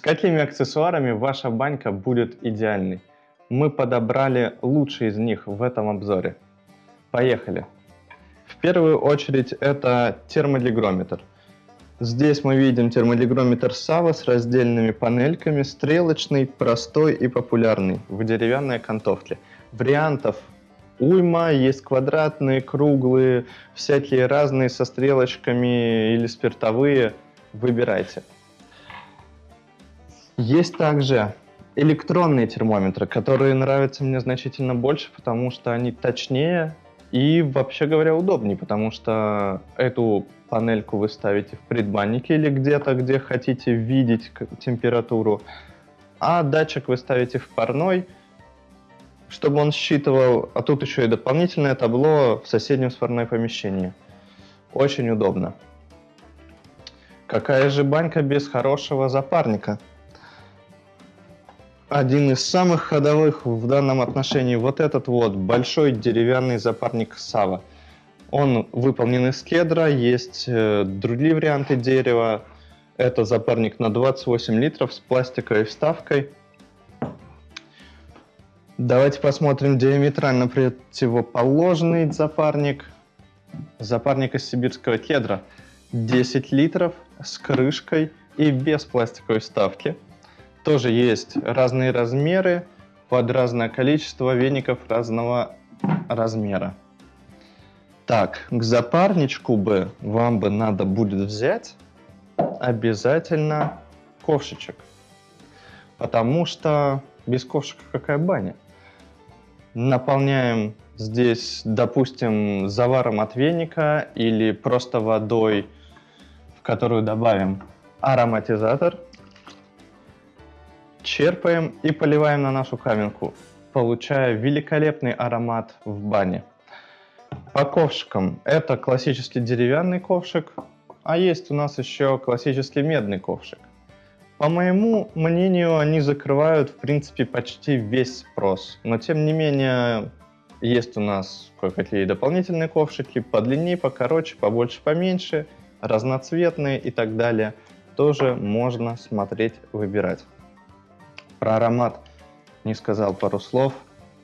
С какими аксессуарами ваша банька будет идеальной? Мы подобрали лучшие из них в этом обзоре. Поехали! В первую очередь это термолигрометр. Здесь мы видим термолигрометр Сава с раздельными панельками, стрелочный, простой и популярный, в деревянной окантовке. Вариантов уйма, есть квадратные, круглые, всякие разные со стрелочками или спиртовые. Выбирайте. Есть также электронные термометры, которые нравятся мне значительно больше, потому что они точнее и, вообще говоря, удобнее, потому что эту панельку вы ставите в предбаннике или где-то, где хотите видеть температуру, а датчик вы ставите в парной, чтобы он считывал, а тут еще и дополнительное табло в соседнем сварное помещении. Очень удобно. Какая же банька без хорошего запарника? Один из самых ходовых в данном отношении вот этот вот большой деревянный запарник Сава. Он выполнен из кедра, есть э, другие варианты дерева. Это запарник на 28 литров с пластиковой вставкой. Давайте посмотрим диаметрально противоположный запарник. Запарник из сибирского кедра. 10 литров с крышкой и без пластиковой вставки. Тоже есть разные размеры под разное количество веников разного размера. Так, к запарничку бы вам бы надо будет взять обязательно ковшичек. Потому что без ковшика какая баня? Наполняем здесь, допустим, заваром от веника или просто водой, в которую добавим ароматизатор. Черпаем и поливаем на нашу каменку, получая великолепный аромат в бане. По ковшикам. Это классический деревянный ковшик, а есть у нас еще классический медный ковшик. По моему мнению, они закрывают, в принципе, почти весь спрос. Но, тем не менее, есть у нас кое-какие дополнительные ковшики, подлиннее, покороче, побольше, поменьше, разноцветные и так далее. Тоже можно смотреть, выбирать. Про аромат не сказал пару слов.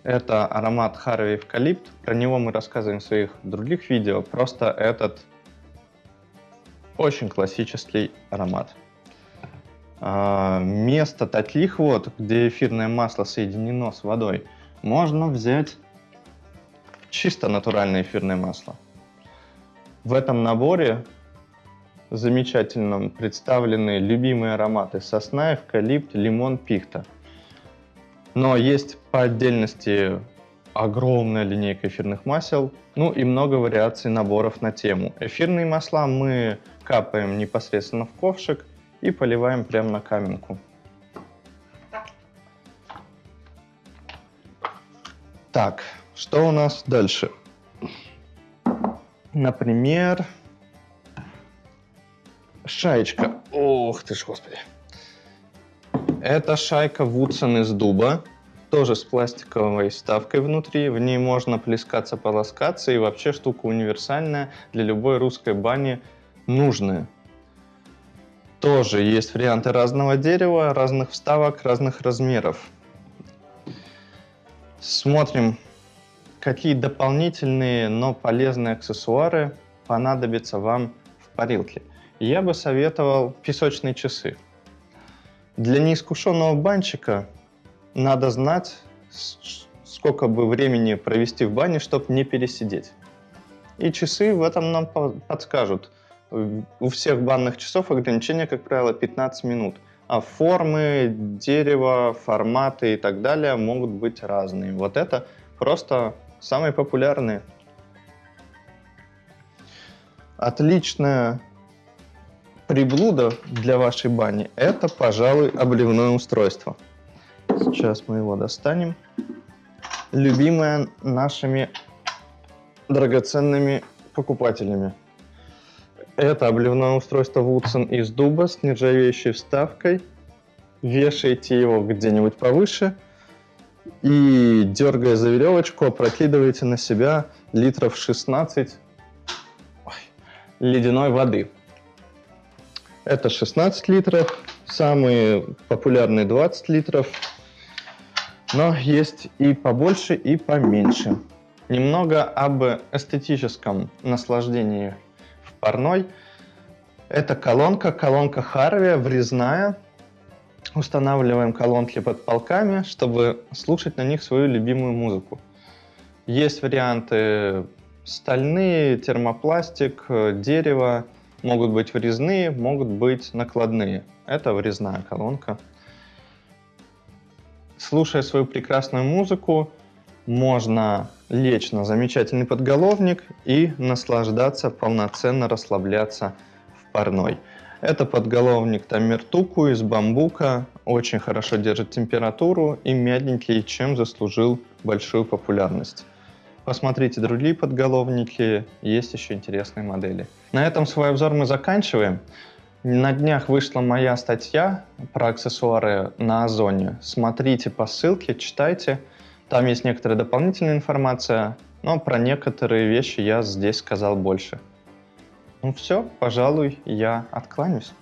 Это аромат Харви Эвкалипт. Про него мы рассказываем в своих других видео. Просто этот очень классический аромат. Место а, таких вот, где эфирное масло соединено с водой, можно взять чисто натуральное эфирное масло. В этом наборе замечательно представлены любимые ароматы сосна, эвкалипт, лимон, пихта. Но есть по отдельности огромная линейка эфирных масел, ну и много вариаций наборов на тему. Эфирные масла мы капаем непосредственно в ковшик и поливаем прямо на каменку. Так, что у нас дальше? Например, шаечка. Ох ты ж, господи. Это шайка Вудсон из дуба, тоже с пластиковой вставкой внутри. В ней можно плескаться, полоскаться, и вообще штука универсальная для любой русской бани нужная. Тоже есть варианты разного дерева, разных вставок, разных размеров. Смотрим, какие дополнительные, но полезные аксессуары понадобятся вам в парилке. Я бы советовал песочные часы. Для неискушенного банщика надо знать, сколько бы времени провести в бане, чтобы не пересидеть. И часы в этом нам подскажут. У всех банных часов ограничение, как правило, 15 минут. А формы, дерево, форматы и так далее могут быть разные. Вот это просто самые популярные. Отличная приблуда для вашей бани – это, пожалуй, обливное устройство. Сейчас мы его достанем. Любимое нашими драгоценными покупателями. Это обливное устройство Woodson из дуба с нержавеющей вставкой. Вешаете его где-нибудь повыше и, дергая за веревочку, опрокидываете на себя литров 16 ой, ледяной воды. Это 16 литров, Самые популярные 20 литров, но есть и побольше, и поменьше. Немного об эстетическом наслаждении в парной. Это колонка, колонка Харви, врезная. Устанавливаем колонки под полками, чтобы слушать на них свою любимую музыку. Есть варианты стальные, термопластик, дерево, могут быть врезные, могут быть накладные. Это врезная колонка. Слушая свою прекрасную музыку, можно лечь на замечательный подголовник и наслаждаться, полноценно расслабляться в парной. Это подголовник Тамертуку из бамбука, очень хорошо держит температуру и мягенький, чем заслужил большую популярность. Посмотрите другие подголовники, есть еще интересные модели. На этом свой обзор мы заканчиваем. На днях вышла моя статья про аксессуары на Озоне. Смотрите по ссылке, читайте. Там есть некоторая дополнительная информация, но про некоторые вещи я здесь сказал больше. Ну все, пожалуй, я откланяюсь.